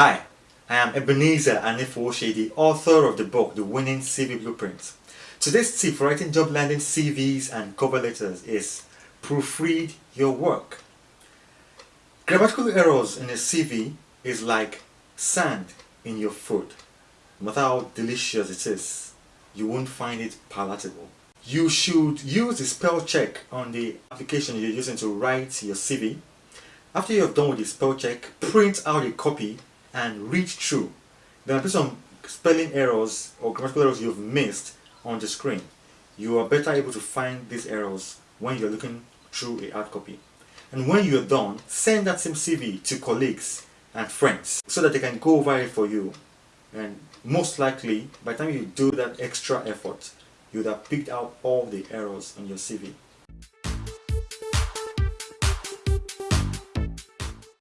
Hi, I am Ebenezer Anifoshe, the author of the book The Winning CV Blueprint. Today's tip for writing job landing CVs and cover letters is proofread your work. Grammatical errors in a CV is like sand in your food. No matter how delicious it is, you won't find it palatable. You should use the spell check on the application you're using to write your CV. After you have done with the spell check, print out a copy and read through. There might be some spelling errors or grammatical errors you've missed on the screen. You are better able to find these errors when you're looking through a hard copy. And when you're done, send that same CV to colleagues and friends so that they can go over it for you. And most likely, by the time you do that extra effort, you would have picked out all the errors on your CV.